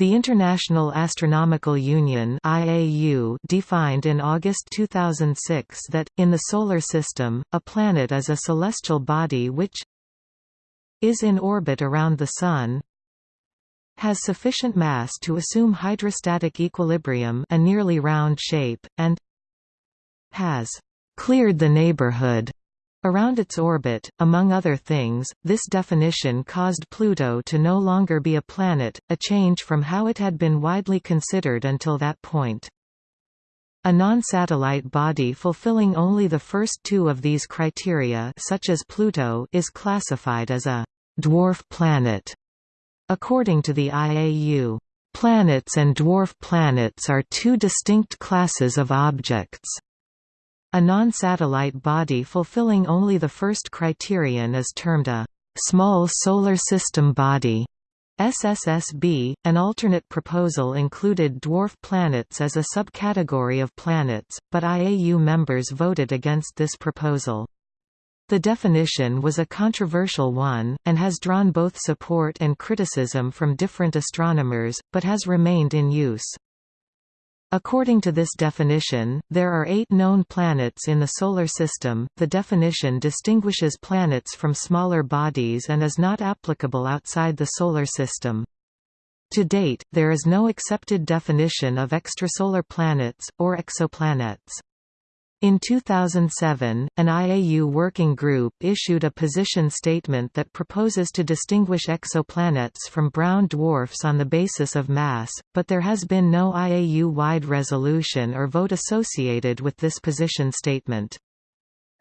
The International Astronomical Union (IAU) defined in August 2006 that in the solar system, a planet is a celestial body which is in orbit around the sun, has sufficient mass to assume hydrostatic equilibrium, a nearly round shape, and has cleared the neighborhood Around its orbit, among other things, this definition caused Pluto to no longer be a planet, a change from how it had been widely considered until that point. A non-satellite body fulfilling only the first two of these criteria such as Pluto is classified as a «dwarf planet». According to the IAU, "...planets and dwarf planets are two distinct classes of objects." A non-satellite body fulfilling only the first criterion is termed a small solar system body. SSSB, an alternate proposal included dwarf planets as a subcategory of planets, but IAU members voted against this proposal. The definition was a controversial one, and has drawn both support and criticism from different astronomers, but has remained in use. According to this definition, there are eight known planets in the Solar System. The definition distinguishes planets from smaller bodies and is not applicable outside the Solar System. To date, there is no accepted definition of extrasolar planets, or exoplanets. In 2007, an IAU working group issued a position statement that proposes to distinguish exoplanets from brown dwarfs on the basis of mass, but there has been no IAU-wide resolution or vote associated with this position statement.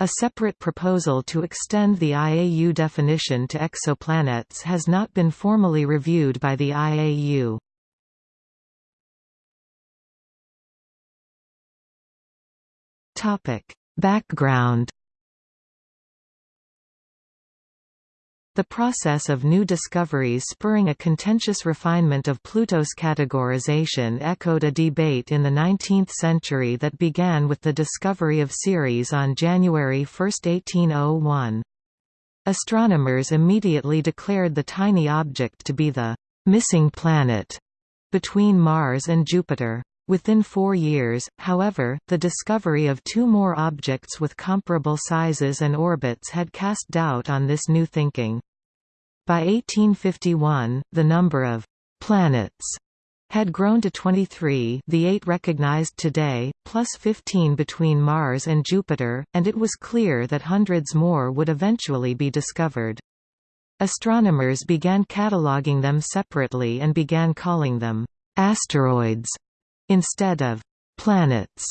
A separate proposal to extend the IAU definition to exoplanets has not been formally reviewed by the IAU. Topic: Background The process of new discoveries spurring a contentious refinement of Pluto's categorization echoed a debate in the 19th century that began with the discovery of Ceres on January 1, 1801. Astronomers immediately declared the tiny object to be the «missing planet» between Mars and Jupiter. Within four years, however, the discovery of two more objects with comparable sizes and orbits had cast doubt on this new thinking. By 1851, the number of «planets» had grown to 23 the eight recognized today, plus 15 between Mars and Jupiter, and it was clear that hundreds more would eventually be discovered. Astronomers began cataloging them separately and began calling them «asteroids» instead of planets.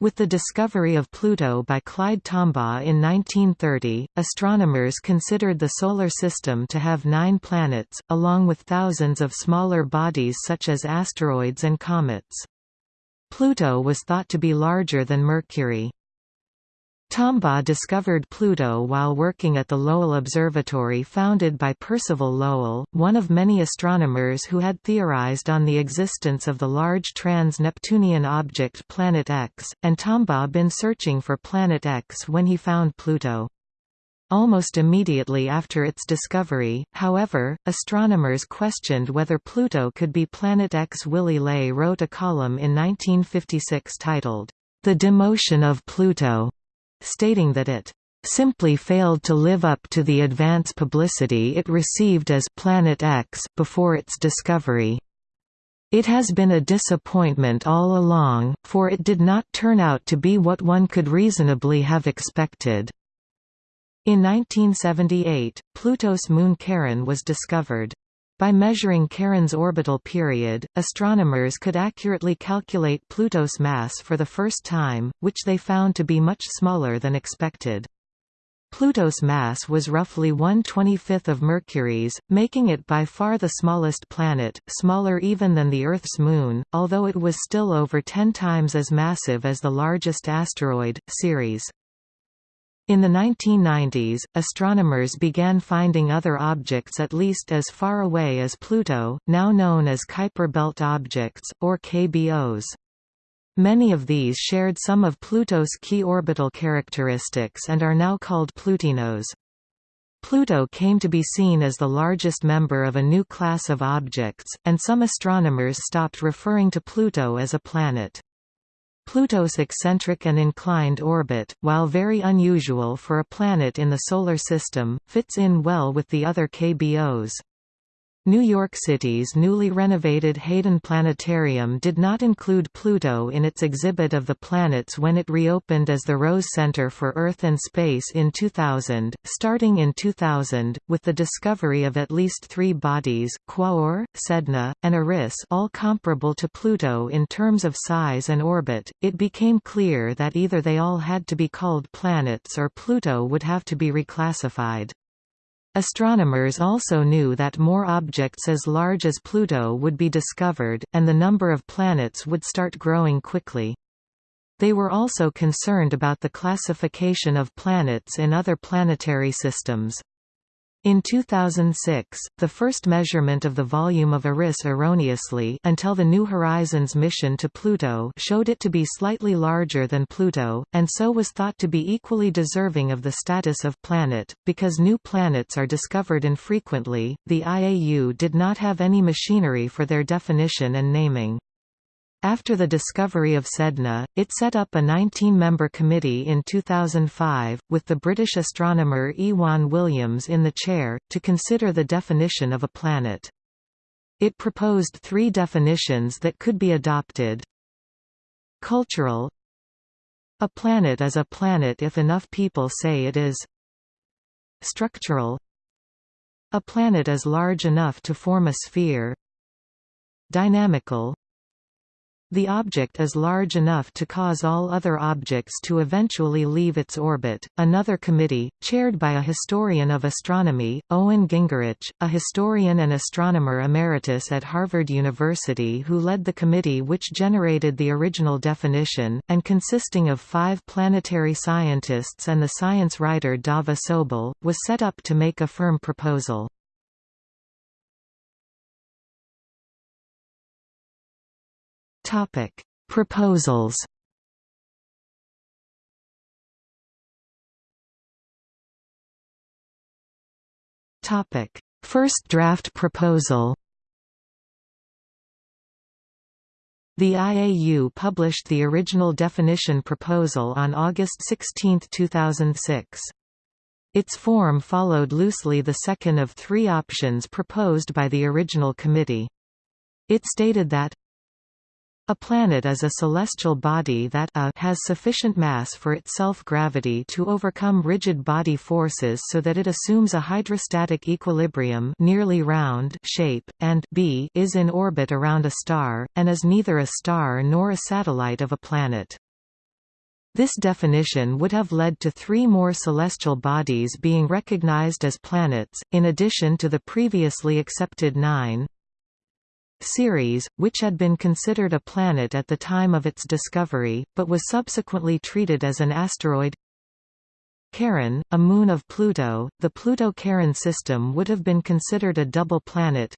With the discovery of Pluto by Clyde Tombaugh in 1930, astronomers considered the Solar System to have nine planets, along with thousands of smaller bodies such as asteroids and comets. Pluto was thought to be larger than Mercury. Tombaugh discovered Pluto while working at the Lowell Observatory founded by Percival Lowell, one of many astronomers who had theorized on the existence of the large trans-Neptunian object Planet X, and Tombaugh had been searching for Planet X when he found Pluto. Almost immediately after its discovery, however, astronomers questioned whether Pluto could be Planet X. Willy Ley wrote a column in 1956 titled, The Demotion of Pluto stating that it simply failed to live up to the advance publicity it received as Planet X before its discovery. It has been a disappointment all along, for it did not turn out to be what one could reasonably have expected. In 1978, Pluto's moon Charon was discovered. By measuring Charon's orbital period, astronomers could accurately calculate Pluto's mass for the first time, which they found to be much smaller than expected. Pluto's mass was roughly 1/25th of Mercury's, making it by far the smallest planet, smaller even than the Earth's moon, although it was still over 10 times as massive as the largest asteroid, Ceres. In the 1990s, astronomers began finding other objects at least as far away as Pluto, now known as Kuiper Belt objects, or KBOs. Many of these shared some of Pluto's key orbital characteristics and are now called Plutinos. Pluto came to be seen as the largest member of a new class of objects, and some astronomers stopped referring to Pluto as a planet. Pluto's eccentric and inclined orbit, while very unusual for a planet in the Solar System, fits in well with the other KBOs. New York City's newly renovated Hayden Planetarium did not include Pluto in its exhibit of the planets when it reopened as the Rose Center for Earth and Space in 2000. Starting in 2000, with the discovery of at least three bodies Quaoar, Sedna, and Eris all comparable to Pluto in terms of size and orbit, it became clear that either they all had to be called planets or Pluto would have to be reclassified. Astronomers also knew that more objects as large as Pluto would be discovered, and the number of planets would start growing quickly. They were also concerned about the classification of planets in other planetary systems. In 2006, the first measurement of the volume of Eris erroneously until the New Horizons mission to Pluto showed it to be slightly larger than Pluto, and so was thought to be equally deserving of the status of planet. Because new planets are discovered infrequently, the IAU did not have any machinery for their definition and naming. After the discovery of Sedna, it set up a 19-member committee in 2005, with the British astronomer Iwan Williams in the chair, to consider the definition of a planet. It proposed three definitions that could be adopted. Cultural A planet is a planet if enough people say it is. Structural A planet is large enough to form a sphere. Dynamical the object is large enough to cause all other objects to eventually leave its orbit. Another committee, chaired by a historian of astronomy, Owen Gingerich, a historian and astronomer emeritus at Harvard University who led the committee which generated the original definition, and consisting of five planetary scientists and the science writer Dava Sobel, was set up to make a firm proposal. Topic: Proposals. Topic: First draft proposal. The IAU published the original definition proposal on August 16, 2006. Its form followed loosely the second of three options proposed by the original committee. It stated that a planet is a celestial body that a has sufficient mass for its self-gravity to overcome rigid body forces so that it assumes a hydrostatic equilibrium nearly round shape, and b is in orbit around a star, and is neither a star nor a satellite of a planet. This definition would have led to three more celestial bodies being recognized as planets, in addition to the previously accepted nine, Ceres, which had been considered a planet at the time of its discovery, but was subsequently treated as an asteroid Charon, a moon of Pluto, the Pluto-Charon system would have been considered a double planet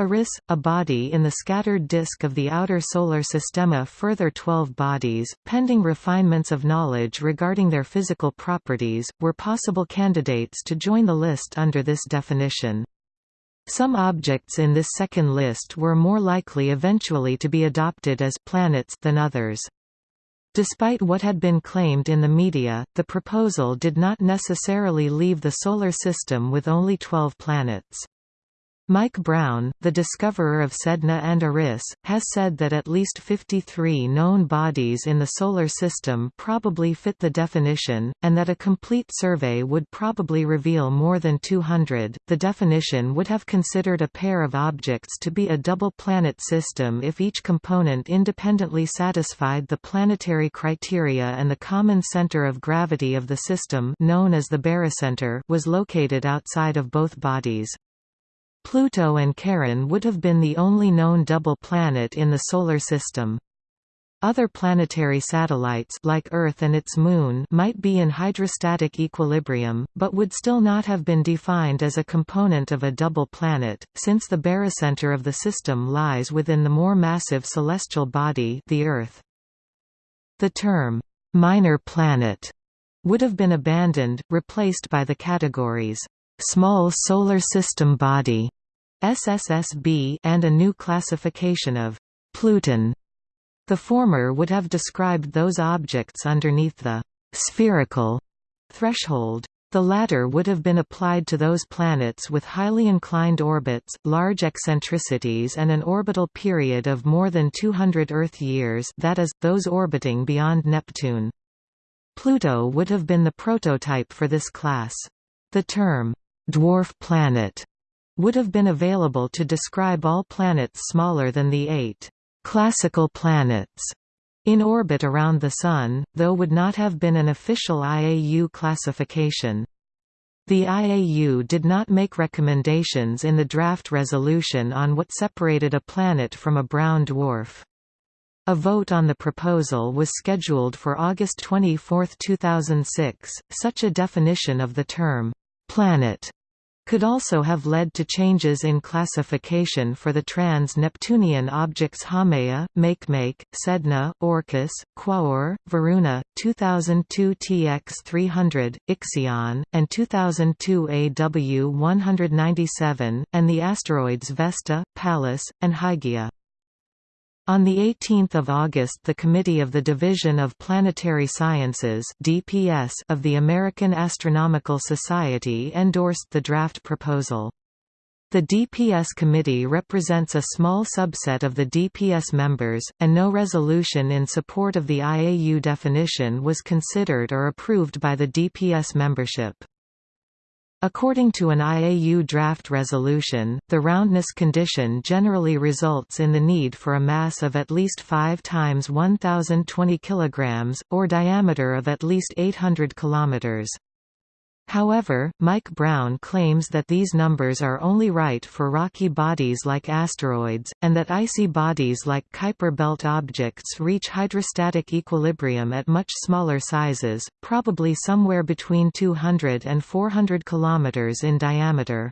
Eris, a body in the scattered disk of the outer solar system. A further 12 bodies, pending refinements of knowledge regarding their physical properties, were possible candidates to join the list under this definition. Some objects in this second list were more likely eventually to be adopted as planets than others. Despite what had been claimed in the media, the proposal did not necessarily leave the Solar System with only 12 planets. Mike Brown, the discoverer of Sedna and Eris, has said that at least 53 known bodies in the Solar System probably fit the definition, and that a complete survey would probably reveal more than 200. The definition would have considered a pair of objects to be a double planet system if each component independently satisfied the planetary criteria and the common center of gravity of the system known as the barycenter was located outside of both bodies. Pluto and Charon would have been the only known double planet in the Solar System. Other planetary satellites like Earth and its moon might be in hydrostatic equilibrium, but would still not have been defined as a component of a double planet, since the barycenter of the system lies within the more massive celestial body the Earth. The term, "'minor planet' would have been abandoned, replaced by the categories Small Solar System Body SSSB and a new classification of Pluton. The former would have described those objects underneath the spherical threshold. The latter would have been applied to those planets with highly inclined orbits, large eccentricities and an orbital period of more than 200 Earth years that is, those orbiting beyond Neptune. Pluto would have been the prototype for this class. The term, "'dwarf planet' would have been available to describe all planets smaller than the eight "'classical planets' in orbit around the Sun, though would not have been an official IAU classification. The IAU did not make recommendations in the draft resolution on what separated a planet from a brown dwarf. A vote on the proposal was scheduled for August 24, 2006. Such a definition of the term planet could also have led to changes in classification for the trans-Neptunian objects Haumea, Makemake, Sedna, Orcus, Quaoar, Varuna, 2002 TX300, Ixion, and 2002 AW197, and the asteroids Vesta, Pallas, and Hygiea. On 18 August the Committee of the Division of Planetary Sciences DPS of the American Astronomical Society endorsed the draft proposal. The DPS committee represents a small subset of the DPS members, and no resolution in support of the IAU definition was considered or approved by the DPS membership. According to an IAU draft resolution, the roundness condition generally results in the need for a mass of at least 5 times 1020 kg, or diameter of at least 800 km. However, Mike Brown claims that these numbers are only right for rocky bodies like asteroids, and that icy bodies like Kuiper belt objects reach hydrostatic equilibrium at much smaller sizes, probably somewhere between 200 and 400 km in diameter.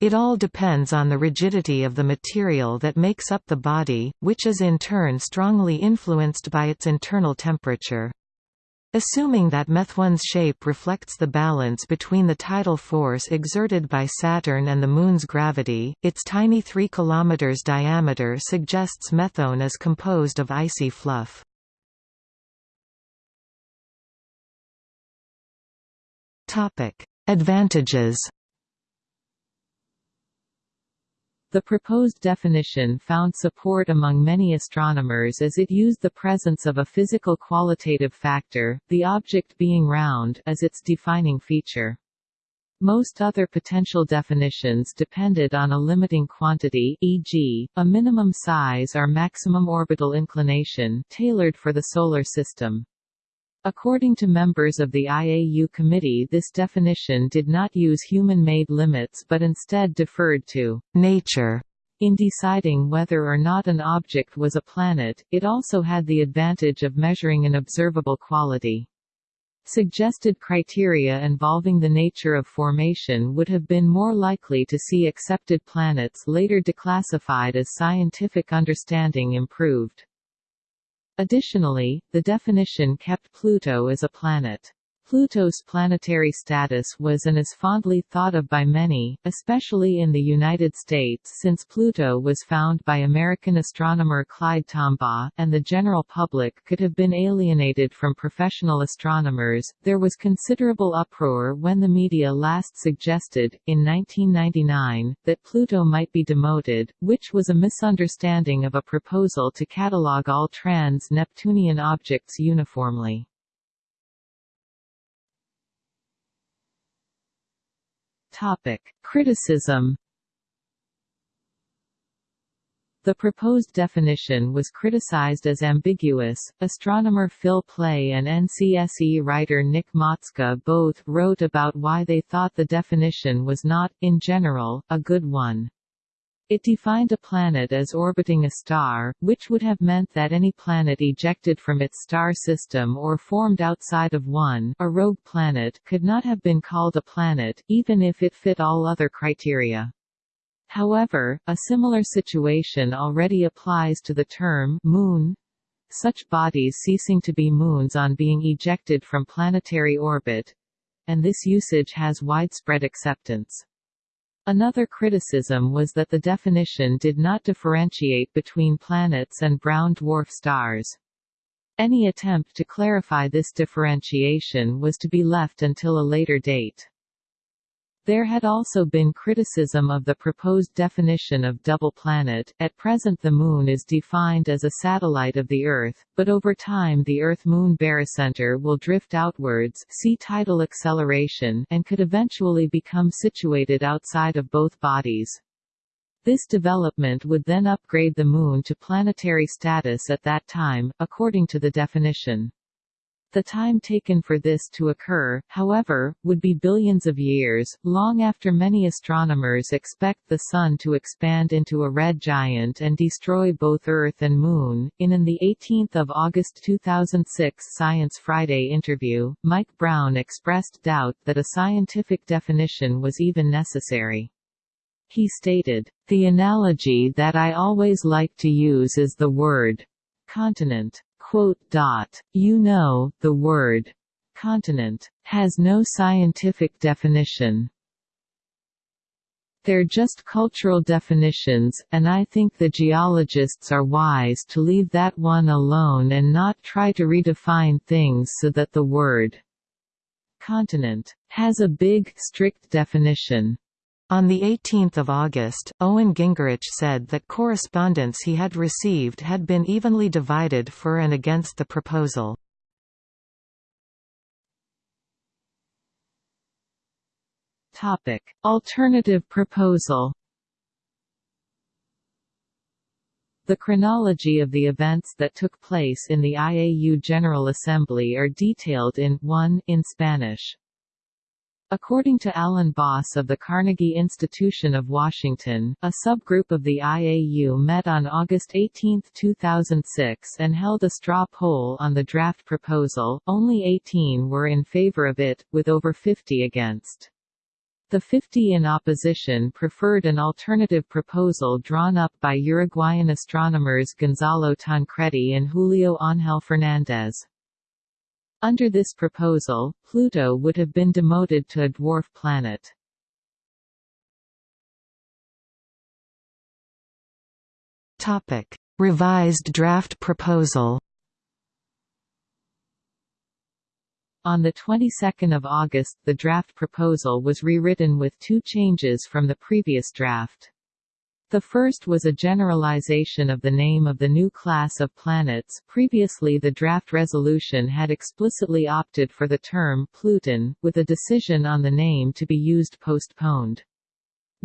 It all depends on the rigidity of the material that makes up the body, which is in turn strongly influenced by its internal temperature. Assuming that Methone's shape reflects the balance between the tidal force exerted by Saturn and the Moon's gravity, its tiny 3 km diameter suggests Methone is composed of icy fluff. Advantages The proposed definition found support among many astronomers as it used the presence of a physical qualitative factor, the object being round, as its defining feature. Most other potential definitions depended on a limiting quantity e.g., a minimum size or maximum orbital inclination tailored for the Solar System. According to members of the IAU committee this definition did not use human-made limits but instead deferred to «nature» in deciding whether or not an object was a planet, it also had the advantage of measuring an observable quality. Suggested criteria involving the nature of formation would have been more likely to see accepted planets later declassified as scientific understanding improved. Additionally, the definition kept Pluto as a planet. Pluto's planetary status was and is fondly thought of by many, especially in the United States since Pluto was found by American astronomer Clyde Tombaugh, and the general public could have been alienated from professional astronomers. There was considerable uproar when the media last suggested, in 1999, that Pluto might be demoted, which was a misunderstanding of a proposal to catalogue all trans-Neptunian objects uniformly. Topic. Criticism The proposed definition was criticized as ambiguous. Astronomer Phil Plait and NCSE writer Nick Matzke both wrote about why they thought the definition was not, in general, a good one. It defined a planet as orbiting a star, which would have meant that any planet ejected from its star system or formed outside of one a rogue planet could not have been called a planet, even if it fit all other criteria. However, a similar situation already applies to the term moon. such bodies ceasing to be moons on being ejected from planetary orbit, and this usage has widespread acceptance. Another criticism was that the definition did not differentiate between planets and brown dwarf stars. Any attempt to clarify this differentiation was to be left until a later date. There had also been criticism of the proposed definition of double planet. At present the Moon is defined as a satellite of the Earth, but over time the Earth-Moon barycenter will drift outwards see tidal acceleration and could eventually become situated outside of both bodies. This development would then upgrade the Moon to planetary status at that time, according to the definition. The time taken for this to occur, however, would be billions of years, long after many astronomers expect the Sun to expand into a red giant and destroy both Earth and Moon. In an 18 August 2006 Science Friday interview, Mike Brown expressed doubt that a scientific definition was even necessary. He stated, The analogy that I always like to use is the word continent. You know, the word continent has no scientific definition. They're just cultural definitions, and I think the geologists are wise to leave that one alone and not try to redefine things so that the word continent has a big, strict definition. On 18 August, Owen Gingerich said that correspondence he had received had been evenly divided for and against the proposal. Alternative proposal The chronology of the events that took place in the IAU General Assembly are detailed in 1 in Spanish. According to Alan Boss of the Carnegie Institution of Washington, a subgroup of the IAU met on August 18, 2006 and held a straw poll on the draft proposal, only 18 were in favor of it, with over 50 against. The 50 in opposition preferred an alternative proposal drawn up by Uruguayan astronomers Gonzalo Tancredi and Julio Ángel Fernández. Under this proposal, Pluto would have been demoted to a dwarf planet. Topic: Revised draft proposal. On the 22nd of August the draft proposal was rewritten with two changes from the previous draft. The first was a generalization of the name of the new class of planets previously the draft resolution had explicitly opted for the term Pluton, with a decision on the name to be used postponed.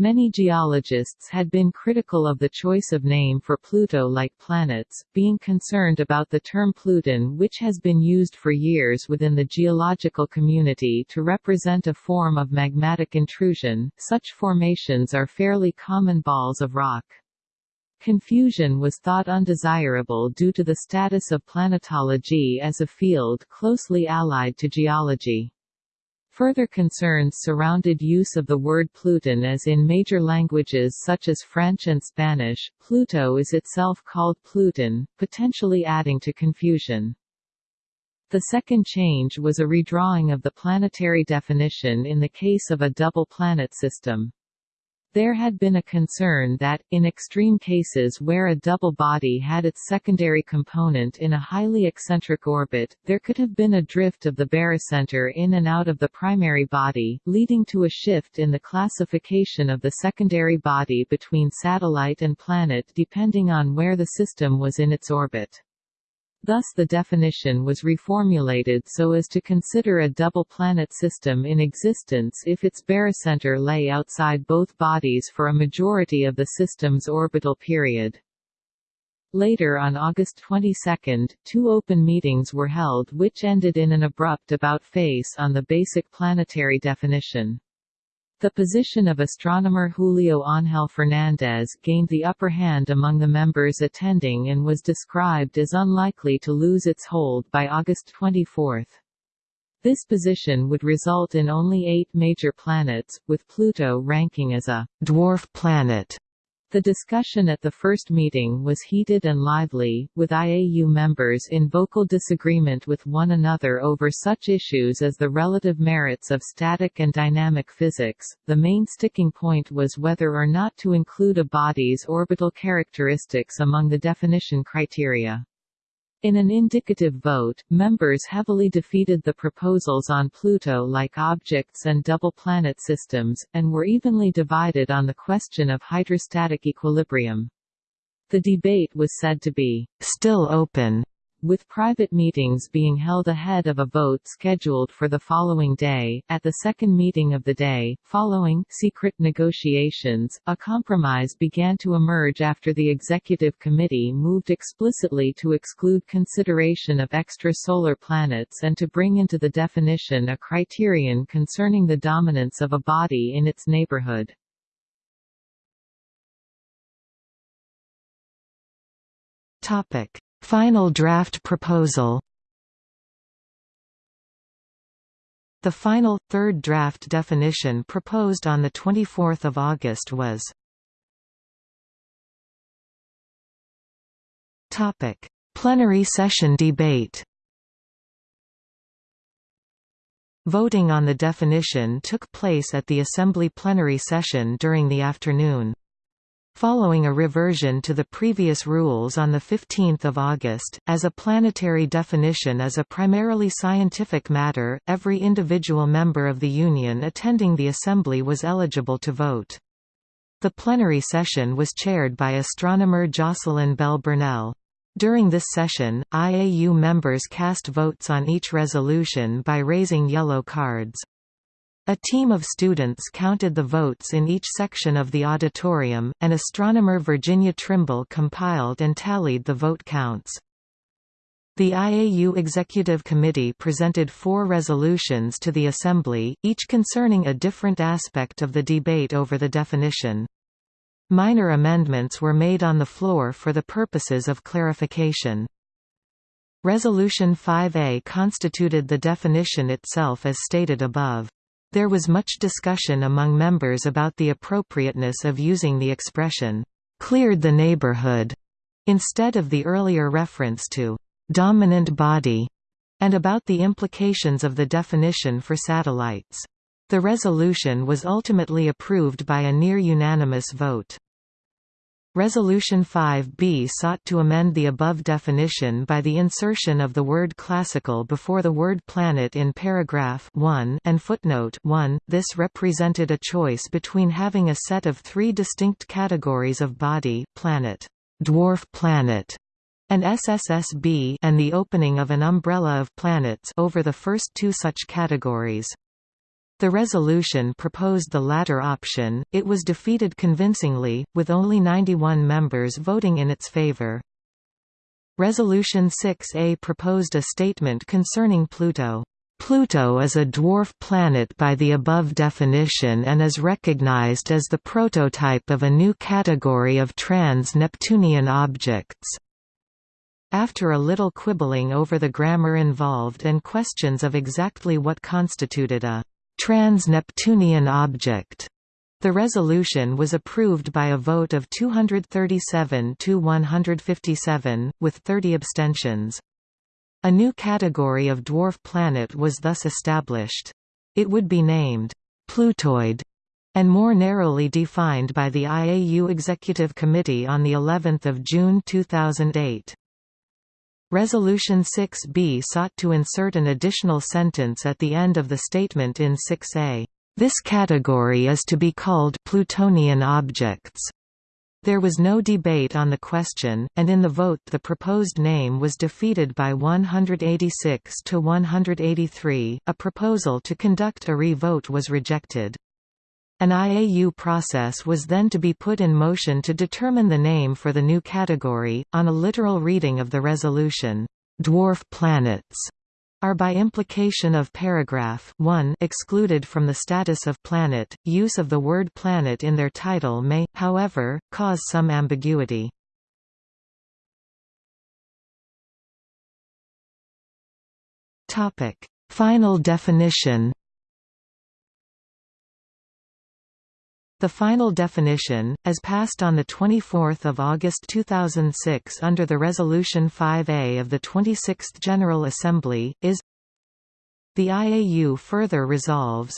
Many geologists had been critical of the choice of name for Pluto-like planets, being concerned about the term Pluton which has been used for years within the geological community to represent a form of magmatic intrusion. Such formations are fairly common balls of rock. Confusion was thought undesirable due to the status of planetology as a field closely allied to geology. Further concerns surrounded use of the word Pluton as in major languages such as French and Spanish. Pluto is itself called Pluton, potentially adding to confusion. The second change was a redrawing of the planetary definition in the case of a double planet system. There had been a concern that, in extreme cases where a double body had its secondary component in a highly eccentric orbit, there could have been a drift of the barycenter in and out of the primary body, leading to a shift in the classification of the secondary body between satellite and planet depending on where the system was in its orbit. Thus the definition was reformulated so as to consider a double planet system in existence if its barycenter lay outside both bodies for a majority of the system's orbital period. Later on August 22, two open meetings were held which ended in an abrupt about-face on the basic planetary definition. The position of astronomer Julio Ángel Fernández gained the upper hand among the members attending and was described as unlikely to lose its hold by August 24. This position would result in only eight major planets, with Pluto ranking as a dwarf planet The discussion at the first meeting was heated and lively, with IAU members in vocal disagreement with one another over such issues as the relative merits of static and dynamic physics. The main sticking point was whether or not to include a body's orbital characteristics among the definition criteria. In an indicative vote, members heavily defeated the proposals on Pluto-like objects and double planet systems, and were evenly divided on the question of hydrostatic equilibrium. The debate was said to be still open with private meetings being held ahead of a vote scheduled for the following day. At the second meeting of the day, following secret negotiations, a compromise began to emerge after the Executive Committee moved explicitly to exclude consideration of extrasolar planets and to bring into the definition a criterion concerning the dominance of a body in its neighborhood. Topic Final draft proposal. The final, third draft definition proposed on 24 August was Plenary session debate. Voting on the definition took place at the Assembly plenary session during the afternoon. Following a reversion to the previous rules on 15 August, as a planetary definition is a primarily scientific matter, every individual member of the Union attending the Assembly was eligible to vote. The plenary session was chaired by astronomer Jocelyn Bell Burnell. During this session, IAU members cast votes on each resolution by raising yellow cards. A team of students counted the votes in each section of the auditorium, and astronomer Virginia Trimble compiled and tallied the vote counts. The IAU Executive Committee presented four resolutions to the Assembly, each concerning a different aspect of the debate over the definition. Minor amendments were made on the floor for the purposes of clarification. Resolution 5A constituted the definition itself as stated above. There was much discussion among members about the appropriateness of using the expression, "'cleared the neighborhood' instead of the earlier reference to "'dominant body' and about the implications of the definition for satellites. The resolution was ultimately approved by a near-unanimous vote. Resolution 5b sought to amend the above definition by the insertion of the word classical before the word planet in paragraph 1 and footnote 1. This represented a choice between having a set of three distinct categories of body planet, dwarf planet, and SSSB and the opening of an umbrella of planets over the first two such categories. The resolution proposed the latter option, it was defeated convincingly, with only 91 members voting in its favor. Resolution 6A proposed a statement concerning Pluto. Pluto is a dwarf planet by the above definition and is recognized as the prototype of a new category of trans-Neptunian objects. After a little quibbling over the grammar involved and questions of exactly what constituted a trans-Neptunian object. The resolution was approved by a vote of 237 to 157, with 30 abstentions. A new category of dwarf planet was thus established. It would be named Plutoid and more narrowly defined by the IAU Executive Committee on the 11th of June 2008. Resolution 6b sought to insert an additional sentence at the end of the statement in 6a. This category is to be called Plutonian objects. There was no debate on the question, and in the vote the proposed name was defeated by 186 to 183. A proposal to conduct a re-vote was rejected. An IAU process was then to be put in motion to determine the name for the new category. On a literal reading of the resolution, dwarf planets are by implication of paragraph 1 excluded from the status of planet. Use of the word planet in their title may, however, cause some ambiguity. Topic: Final definition The final definition, as passed on 24 August 2006 under the Resolution 5A of the 26th General Assembly, is The IAU further resolves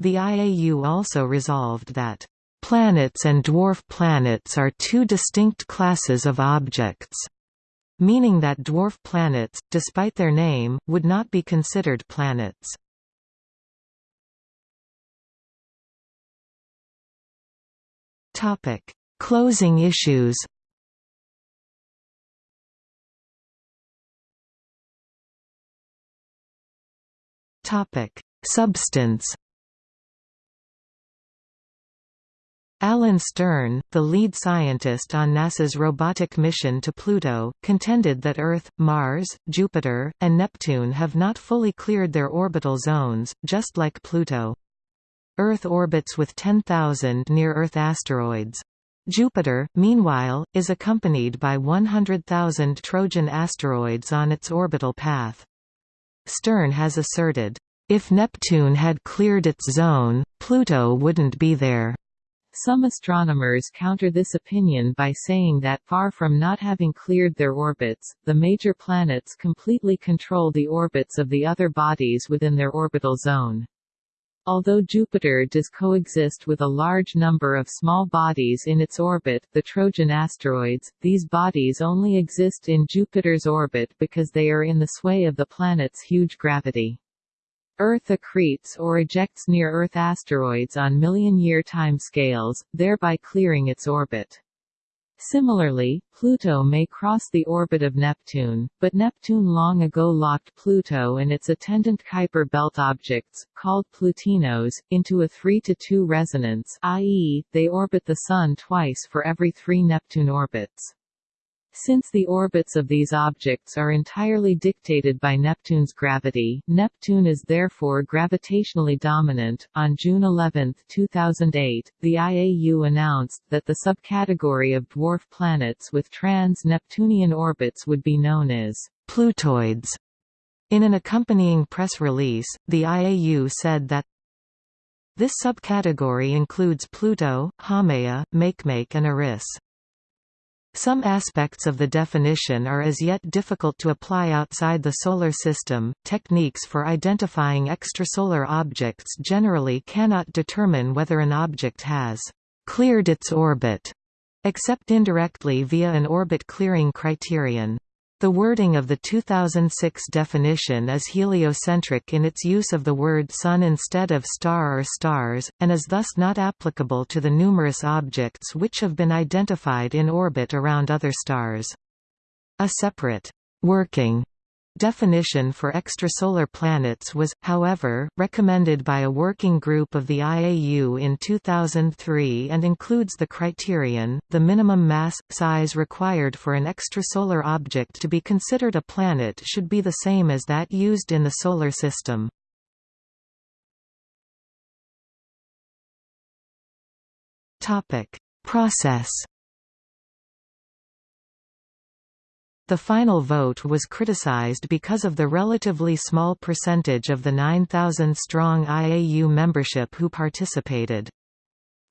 The IAU also resolved that Planets and dwarf planets are two distinct classes of objects, meaning that dwarf planets, despite their name, would not be considered planets. Topic: Closing issues. Topic: Substance. Alan Stern, the lead scientist on NASA's robotic mission to Pluto, contended that Earth, Mars, Jupiter, and Neptune have not fully cleared their orbital zones, just like Pluto. Earth orbits with 10,000 near-Earth asteroids. Jupiter, meanwhile, is accompanied by 100,000 Trojan asteroids on its orbital path. Stern has asserted, "...if Neptune had cleared its zone, Pluto wouldn't be there." Some astronomers counter this opinion by saying that far from not having cleared their orbits, the major planets completely control the orbits of the other bodies within their orbital zone. Although Jupiter does coexist with a large number of small bodies in its orbit, the Trojan asteroids, these bodies only exist in Jupiter's orbit because they are in the sway of the planet's huge gravity. Earth accretes or ejects near-Earth asteroids on million-year timescales, thereby clearing its orbit. Similarly, Pluto may cross the orbit of Neptune, but Neptune long ago locked Pluto and its attendant Kuiper belt objects, called Plutinos, into a 3 to 2 resonance i.e., they orbit the Sun twice for every three Neptune orbits. Since the orbits of these objects are entirely dictated by Neptune's gravity, Neptune is therefore gravitationally dominant. On June 11, 2008, the IAU announced that the subcategory of dwarf planets with trans-Neptunian orbits would be known as Plutoids. In an accompanying press release, the IAU said that this subcategory includes Pluto, Haumea, Makemake and Eris. Some aspects of the definition are as yet difficult to apply outside the Solar System. Techniques for identifying extrasolar objects generally cannot determine whether an object has cleared its orbit, except indirectly via an orbit clearing criterion. The wording of the 2006 definition is heliocentric in its use of the word sun instead of star or stars, and is thus not applicable to the numerous objects which have been identified in orbit around other stars. A separate working Definition for extrasolar planets was, however, recommended by a working group of the IAU in 2003 and includes the criterion, the minimum mass, size required for an extrasolar object to be considered a planet should be the same as that used in the Solar System. Process The final vote was criticized because of the relatively small percentage of the 9,000-strong IAU membership who participated.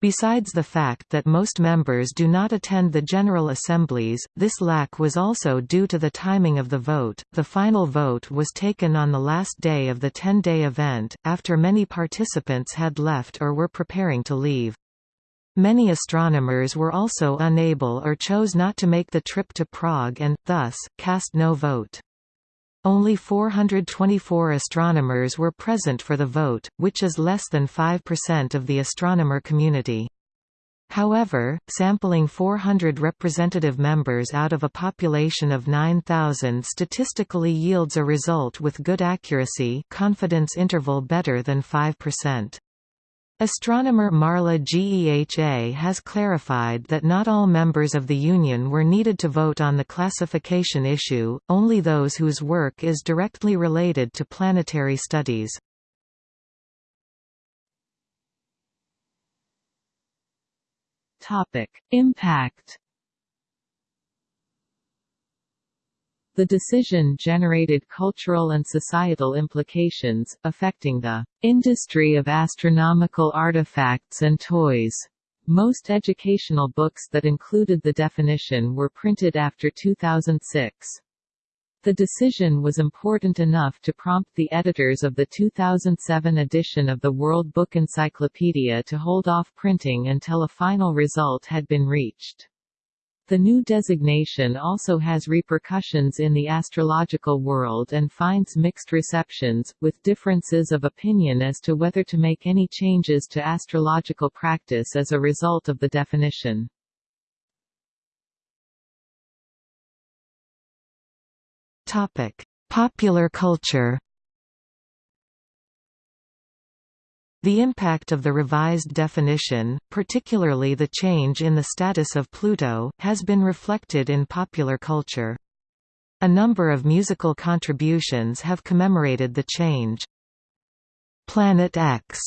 Besides the fact that most members do not attend the General Assemblies, this lack was also due to the timing of the vote. The final vote was taken on the last day of the 10-day event, after many participants had left or were preparing to leave. Many astronomers were also unable or chose not to make the trip to Prague and, thus, cast no vote. Only 424 astronomers were present for the vote, which is less than 5% of the astronomer community. However, sampling 400 representative members out of a population of 9,000 statistically yields a result with good accuracy confidence interval better than 5%. Astronomer Marla Geha has clarified that not all members of the Union were needed to vote on the classification issue, only those whose work is directly related to planetary studies. Impact The decision generated cultural and societal implications, affecting the industry of astronomical artifacts and toys. Most educational books that included the definition were printed after 2006. The decision was important enough to prompt the editors of the 2007 edition of the World Book Encyclopedia to hold off printing until a final result had been reached. The new designation also has repercussions in the astrological world and finds mixed receptions, with differences of opinion as to whether to make any changes to astrological practice as a result of the definition. Popular culture The impact of the revised definition, particularly the change in the status of Pluto, has been reflected in popular culture. A number of musical contributions have commemorated the change. Planet X,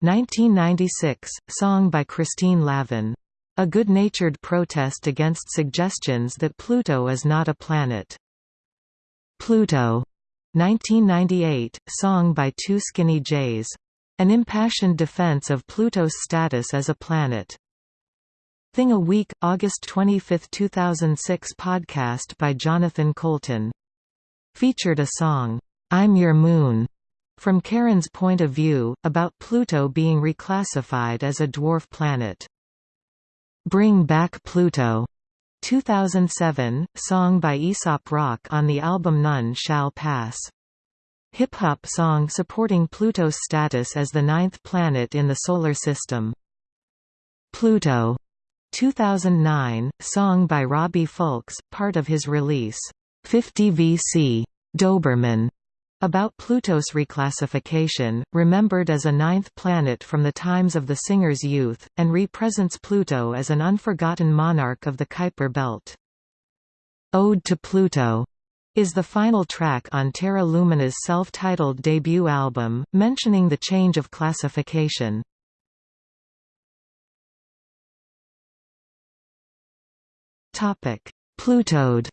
1996, song by Christine Lavin. A good-natured protest against suggestions that Pluto is not a planet. Pluto, 1998, song by Two Skinny J's. An impassioned defense of Pluto's status as a planet. Thing a Week, August 25, 2006 podcast by Jonathan Coulton. Featured a song, I'm Your Moon, from Charon's point of view, about Pluto being reclassified as a dwarf planet. Bring Back Pluto, 2007, song by Aesop Rock on the album None Shall Pass. Hip-hop song supporting Pluto's status as the ninth planet in the Solar System. Pluto, 2009, song by Robbie Fulks, part of his release, 50 VC, Doberman, about Pluto's reclassification, remembered as a ninth planet from the times of the singer's youth, and represents Pluto as an unforgotten monarch of the Kuiper Belt. Ode to Pluto is the final track on Terra Lumina's self-titled debut album, mentioning the change of classification. Plutoed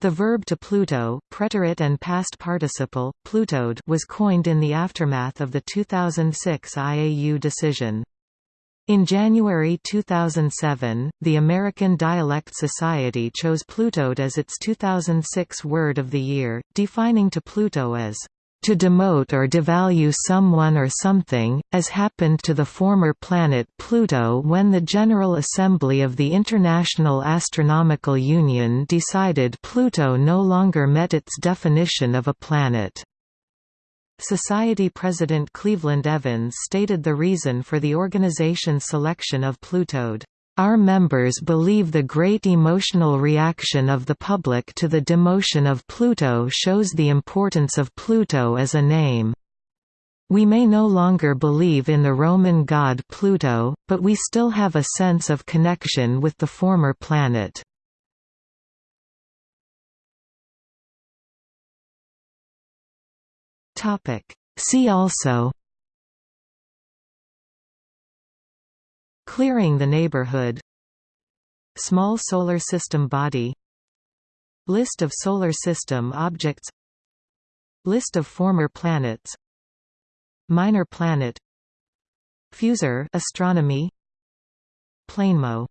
The verb to Pluto preterite and past participle, plutoed was coined in the aftermath of the 2006 IAU decision. In January 2007, the American Dialect Society chose Plutoed as its 2006 Word of the Year, defining to Pluto as to demote or devalue someone or something, as happened to the former planet Pluto when the General Assembly of the International Astronomical Union decided Pluto no longer met its definition of a planet. Society President Cleveland Evans stated the reason for the organization's selection of Plutoed. Our members believe the great emotional reaction of the public to the demotion of Pluto shows the importance of Pluto as a name. We may no longer believe in the Roman god Pluto, but we still have a sense of connection with the former planet. See also Clearing the neighborhood Small Solar System body List of Solar System objects List of former planets Minor planet Fusor astronomy Planemo